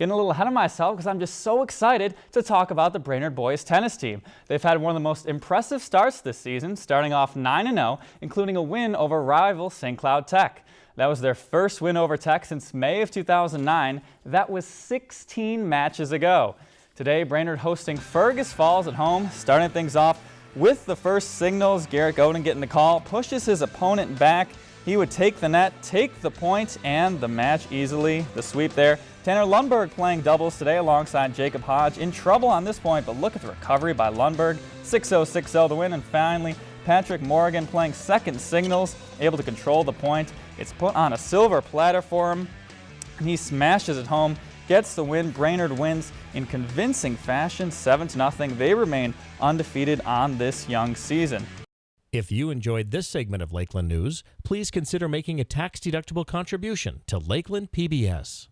Getting a little ahead of myself because I'm just so excited to talk about the Brainerd boys tennis team. They've had one of the most impressive starts this season, starting off 9-0, including a win over rival St. Cloud Tech. That was their first win over Tech since May of 2009. That was 16 matches ago. Today, Brainerd hosting Fergus Falls at home, starting things off with the first singles. Garrett Godin getting the call, pushes his opponent back. He would take the net, take the point, and the match easily. The sweep there. Tanner Lundberg playing doubles today alongside Jacob Hodge. In trouble on this point, but look at the recovery by Lundberg. 6-0, 6-0 the win. And finally, Patrick Morgan playing second singles, able to control the point. It's put on a silver platter for him. And he smashes it home, gets the win. Brainerd wins in convincing fashion, 7-0. They remain undefeated on this young season. If you enjoyed this segment of Lakeland News, please consider making a tax-deductible contribution to Lakeland PBS.